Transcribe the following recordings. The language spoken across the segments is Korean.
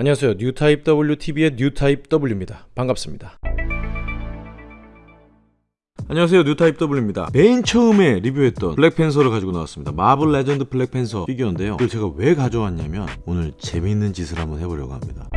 안녕하세요. 뉴타입 WTV의 뉴타입 W입니다. 반갑습니다. 안녕하세요 뉴타입 W입니다 맨 처음에 리뷰했던 블랙팬서를 가지고 나왔습니다 마블 레전드 블랙팬서 피규어인데요 이걸 제가 왜 가져왔냐면 오늘 재밌는 짓을 한번 해보려고 합니다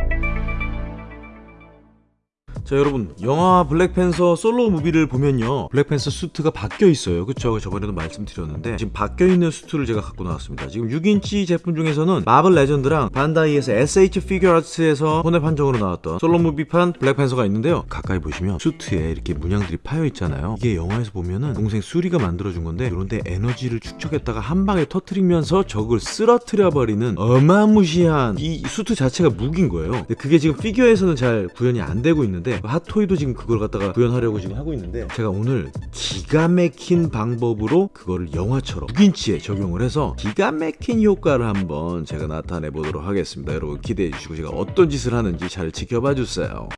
자 여러분 영화 블랙팬서 solo movie를 보면요 블랙팬서 수트가 바뀌어 있어요. 그쵸? 저번에도 말씀드렸는데 지금 바뀌어 있는 수트를 제가 갖고 나왔습니다. 지금 6인치 제품 중에서는 마블 레전드랑 반다이에서 SH 피규어아츠에서 혼웹 한정으로 나왔던 solo movie판 블랙팬서가 있는데요. 가까이 보시면 수트에 이렇게 문양들이 파여 있잖아요. 이게 영화에서 보면은 동생 수리가 만들어준 건데 이런데 에너지를 축적했다가 한 방에 터트리면서 적을 쓰러뜨려 버리는 어마무시한 이 수트 자체가 무기인 거예요. 근데 그게 지금 피규어에서는 잘 구현이 안 되고 있는데 있는데 핫토이도 지금 그걸 갖다가 구현하려고 지금 하고 있는데 제가 오늘 기가 막힌 방법으로 그거를 영화처럼 6인치에 적용을 해서 기가 막힌 효과를 한번 제가 나타내 보도록 하겠습니다. 여러분 기대해 주시고 제가 어떤 짓을 하는지 잘 지켜봐 주세요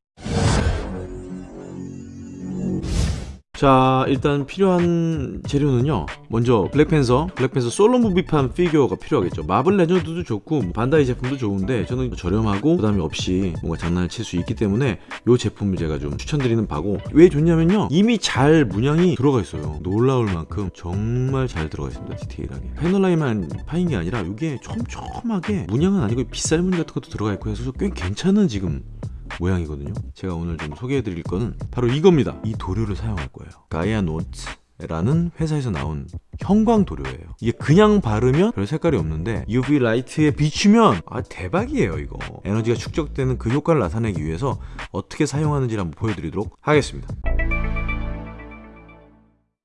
자 일단 필요한 재료는요. 먼저 블랙팬서 블랙팬서 solo movie판 피규어가 필요하겠죠. 마블 레전드도 좋고 뭐 반다이 제품도 좋은데 저는 저렴하고 부담이 없이 뭔가 장난을 칠 수 있기 때문에 이 제품을 제가 좀 추천드리는 바고 왜 좋냐면요. 이미 잘 문양이 들어가 있어요. 놀라울 만큼 정말 잘 들어가 있습니다 디테일하게. 패널 라인만 파인 게 아니라 이게 촘촘하게 문양은 아니고 빗살문 같은 것도 들어가 있고 해서 꽤 괜찮은 지금 모양이거든요. 제가 오늘 좀 소개해 드릴 거는 바로 이겁니다. 이 도료를 사용할 거예요. 가이아 노트 라는 회사에서 나온 형광 도료예요. 이게 그냥 바르면 별 색깔이 없는데 UV light에 비추면 아 대박이에요 이거. 에너지가 축적되는 그 효과를 나타내기 위해서 어떻게 사용하는지 한번 보여드리도록 하겠습니다.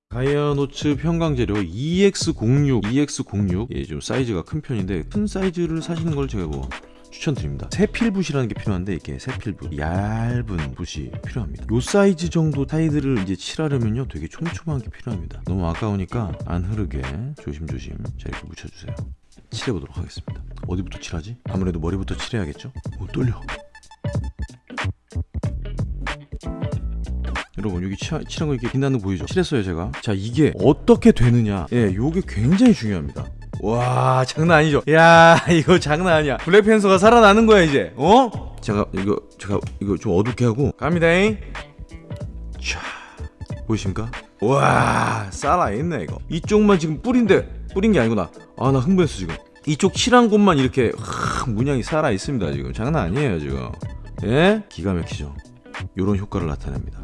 가이아노츠 형광도료 EX06 EX06 예, 좀 사이즈가 큰 편인데 큰 사이즈를 사시는 걸 제가 뭐 추천드립니다. 세필붓이라는 게 필요한데 이렇게 세필붓 얇은 붓이 필요합니다. 요 사이즈 정도 타이드를 이제 칠하려면요 되게 촘촘한 게 필요합니다. 너무 아까우니까 안 흐르게 조심조심 자 이렇게 묻혀주세요. 칠해보도록 하겠습니다. 어디부터 칠하지? 아무래도 머리부터 칠해야겠죠? 오 떨려. 여러분 여기 치, 칠한 거 이렇게 빛나는 거 보이죠? 칠했어요 제가. 자 이게 어떻게 되느냐? 예 요게 굉장히 중요합니다 와 장난 아니죠? 야 이거 장난 아니야. 블랙팬서가 살아나는 거야 이제. 어? 제가 이거 제가 이거 좀 어둡게 하고. 갑니다잉. 자 보이십니까? 와 살아있네 이거. 이쪽만 지금 뿌린데 뿌린 게 아니구나. 아 나 흥분했어 지금. 이쪽 칠한 곳만 이렇게 하, 문양이 살아있습니다 지금. 장난 아니에요 지금. 예? 기가 막히죠? 요런 효과를 나타냅니다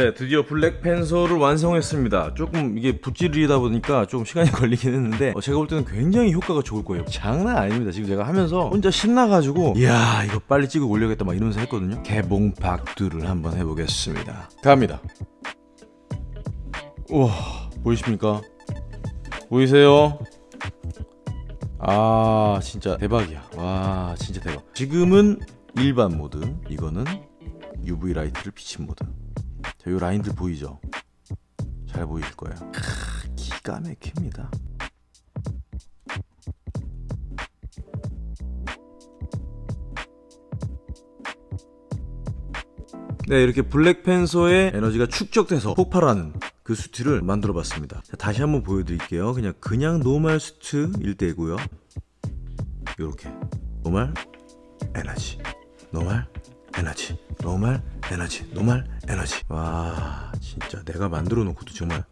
네 드디어 블랙팬서를 완성했습니다. 조금 이게 붓질이다 보니까 좀 시간이 걸리긴 했는데 어, 제가 볼 때는 굉장히 효과가 좋을 거예요. 장난 아닙니다. 지금 제가 하면서 혼자 신나가지고 이야 이거 빨리 찍어 올려야겠다. 막 이러면서 했거든요. 개봉 박두를 한번 해보겠습니다. 갑니다. 우와 보이십니까? 보이세요? 아 진짜 대박이야. 와 진짜 대박. 지금은 일반 모드 이거는 UV light를 비친 모드 자, 요 라인들 보이죠? 잘 보이실 거예요. 크, 기가 막힙니다. 네, 이렇게 블랙팬서의 에너지가 축적돼서 폭발하는 그 수트를 만들어 봤습니다. 자, 다시 한번 보여드릴게요. 그냥 그냥 normal suit일 때고요. 이렇게 normal 에너지, normal 에너지, normal 에너지. normal 에너지. 와 진짜 내가 만들어 놓고도 정말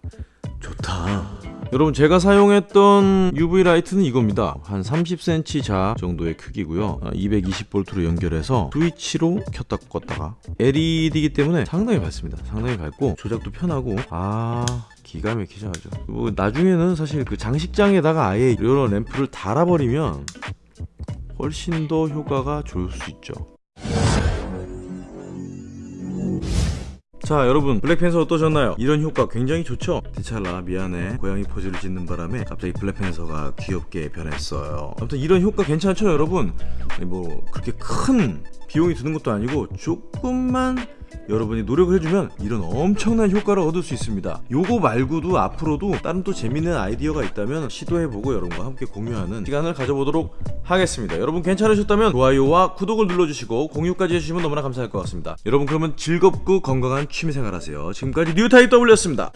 좋다. 여러분 제가 사용했던 UV 라이트는 이겁니다. 한 30cm 자 정도의 크기고요. 220V로 연결해서 스위치로 켰다 껐다가 LED이기 때문에 상당히 밝습니다. 상당히 밝고 조작도 편하고. 아 기가 막히죠 아주. 뭐 나중에는 사실 그 장식장에다가 아예 이런 램프를 달아버리면 훨씬 더 효과가 좋을 수 있죠 자 여러분 블랙팬서 어떠셨나요? 이런 효과 굉장히 좋죠? 디찰라 미안해 고양이 포즈를 짓는 바람에 갑자기 블랙팬서가 귀엽게 변했어요 아무튼 이런 효과 괜찮죠 여러분? 뭐 그렇게 큰 비용이 드는 것도 아니고 조금만 여러분이 노력을 해주면 이런 엄청난 효과를 얻을 수 있습니다. 요거 말고도 앞으로도 다른 또 재밌는 아이디어가 있다면 시도해보고 여러분과 함께 공유하는 시간을 가져보도록 하겠습니다. 여러분 괜찮으셨다면 좋아요와 구독을 눌러주시고 공유까지 해주시면 너무나 감사할 것 같습니다. 여러분 그러면 즐겁고 건강한 취미생활 하세요. 지금까지 뉴타입 W였습니다